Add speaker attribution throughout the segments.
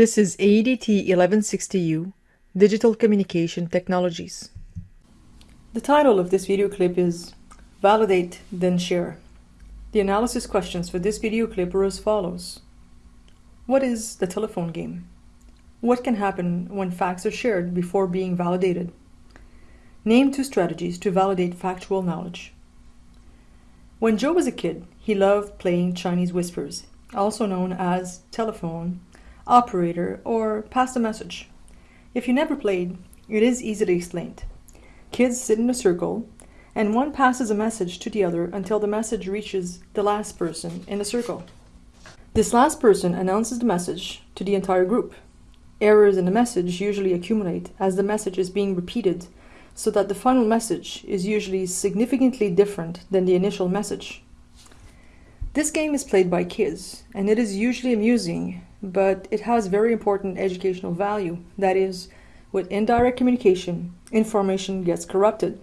Speaker 1: This is AEDT 1160U, Digital Communication Technologies. The title of this video clip is Validate, then Share. The analysis questions for this video clip are as follows. What is the telephone game? What can happen when facts are shared before being validated? Name two strategies to validate factual knowledge. When Joe was a kid, he loved playing Chinese whispers, also known as telephone, operator, or pass a message. If you never played, it is easily explained. Kids sit in a circle, and one passes a message to the other until the message reaches the last person in the circle. This last person announces the message to the entire group. Errors in the message usually accumulate as the message is being repeated so that the final message is usually significantly different than the initial message. This game is played by kids, and it is usually amusing, but it has very important educational value. That is, with indirect communication, information gets corrupted.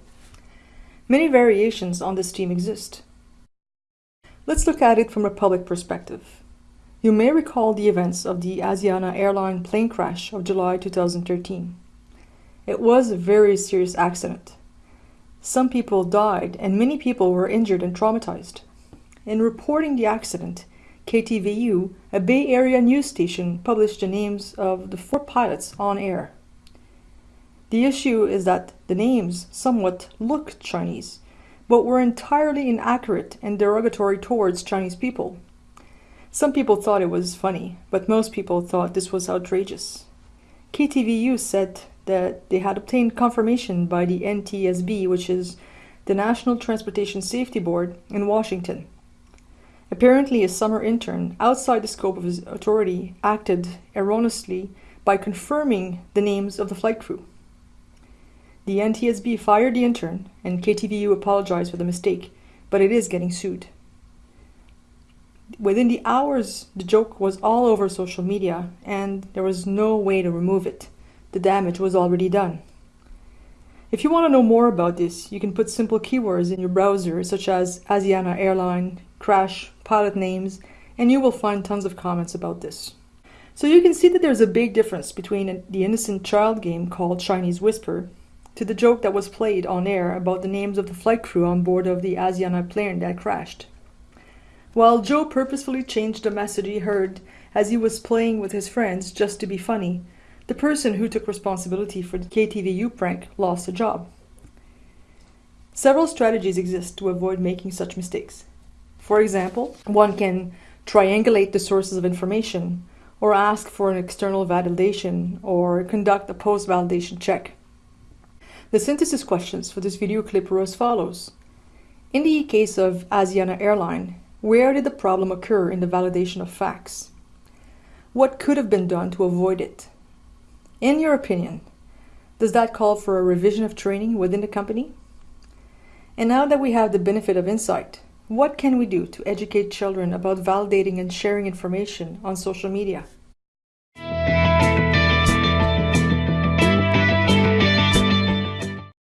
Speaker 1: Many variations on this theme exist. Let's look at it from a public perspective. You may recall the events of the Asiana airline plane crash of July 2013. It was a very serious accident. Some people died and many people were injured and traumatized. In reporting the accident, KTVU, a Bay Area news station, published the names of the four pilots on air. The issue is that the names somewhat looked Chinese, but were entirely inaccurate and derogatory towards Chinese people. Some people thought it was funny, but most people thought this was outrageous. KTVU said that they had obtained confirmation by the NTSB, which is the National Transportation Safety Board in Washington. Apparently, a summer intern outside the scope of his authority acted erroneously by confirming the names of the flight crew. The NTSB fired the intern, and KTVU apologized for the mistake, but it is getting sued. Within the hours, the joke was all over social media, and there was no way to remove it. The damage was already done. If you want to know more about this, you can put simple keywords in your browser, such as Asiana Airline, crash, pilot names, and you will find tons of comments about this. So you can see that there's a big difference between the innocent child game called Chinese Whisper to the joke that was played on air about the names of the flight crew on board of the Asiana plane that crashed. While Joe purposefully changed the message he heard as he was playing with his friends just to be funny, the person who took responsibility for the KTVU prank lost a job. Several strategies exist to avoid making such mistakes. For example, one can triangulate the sources of information, or ask for an external validation, or conduct a post-validation check. The synthesis questions for this video clip are as follows. In the case of Asiana Airline, where did the problem occur in the validation of facts? What could have been done to avoid it? In your opinion, does that call for a revision of training within the company? And now that we have the benefit of insight, what can we do to educate children about validating and sharing information on social media?